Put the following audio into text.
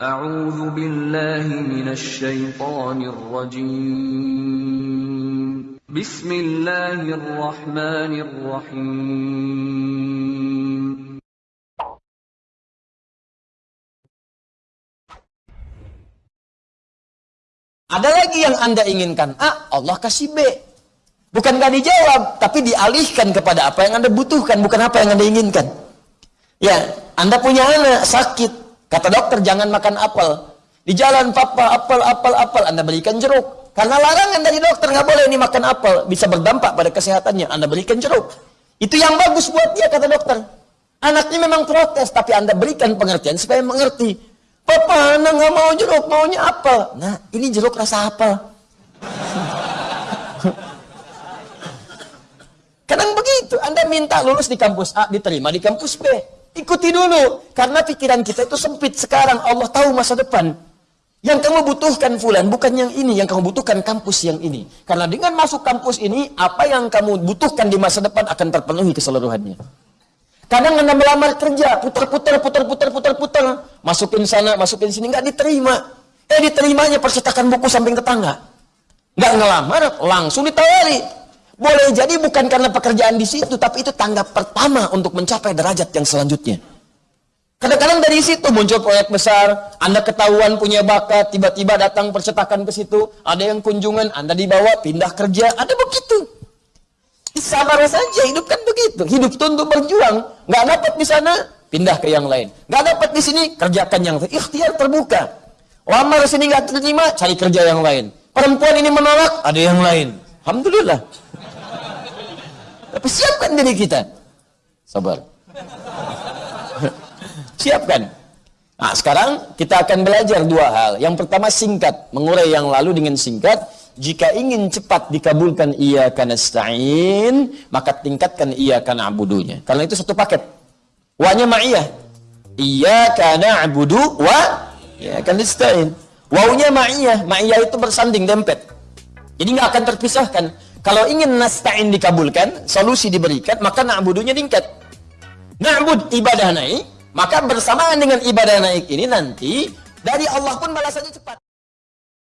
A'udzu billahi minasyaitonir rajim. Bismillahirrahmanirrahim. Ada lagi yang Anda inginkan. A, Allah kasih B. Bukan gak dijawab, tapi dialihkan kepada apa yang Anda butuhkan, bukan apa yang Anda inginkan. Ya, Anda punya anak sakit, Kata dokter, jangan makan apel. Di jalan, papa, apel, apel, apel. Anda berikan jeruk. Karena larangan dari dokter, nggak boleh ini makan apel. Bisa berdampak pada kesehatannya. Anda berikan jeruk. Itu yang bagus buat dia, kata dokter. Anaknya memang protes, tapi Anda berikan pengertian supaya mengerti. Papa, anak nggak mau jeruk, maunya apel. Nah, ini jeruk rasa apel. Kadang begitu, Anda minta lulus di kampus A, diterima di kampus B. Ikuti dulu, karena pikiran kita itu sempit sekarang. Allah tahu masa depan. Yang kamu butuhkan fulan, bukan yang ini. Yang kamu butuhkan kampus yang ini. Karena dengan masuk kampus ini, apa yang kamu butuhkan di masa depan akan terpenuhi keseluruhannya. Kadang anda melamar kerja, putar-putar, putar-putar, putar-putar. Masukin sana, masukin sini, nggak diterima. Eh diterimanya percetakan buku samping tetangga. Nggak ngelamar, langsung ditawari. Boleh jadi bukan karena pekerjaan di situ, tapi itu tanggap pertama untuk mencapai derajat yang selanjutnya. Kadang-kadang dari situ muncul proyek besar, Anda ketahuan punya bakat, tiba-tiba datang percetakan ke situ, ada yang kunjungan, Anda dibawa, pindah kerja, ada begitu. Sabar saja, hidup kan begitu. Hidup itu untuk berjuang. Nggak dapat di sana, pindah ke yang lain. Nggak dapat di sini, kerjakan yang lain. Ikhtiar terbuka. Lamar sini nggak terima, cari kerja yang lain. Perempuan ini menolak, ada yang lain. Alhamdulillah. Tapi siapkan diri kita. Sabar. siapkan. Nah, sekarang kita akan belajar dua hal. Yang pertama singkat, mengurai yang lalu dengan singkat. Jika ingin cepat dikabulkan iya karena stain, maka tingkatkan iya karena abudunya. Karena itu satu paket. Wanya ma'iyah. Iya karena abudu wa iya karena stain. Wawnya ma'iyah. Ma'iyah itu bersanding, dempet. Jadi nggak akan terpisahkan. Kalau ingin nasta'in dikabulkan, solusi diberikan, maka na'budunya tingkat. Na'bud ibadah naik, maka bersamaan dengan ibadah naik ini nanti, dari Allah pun balasannya cepat.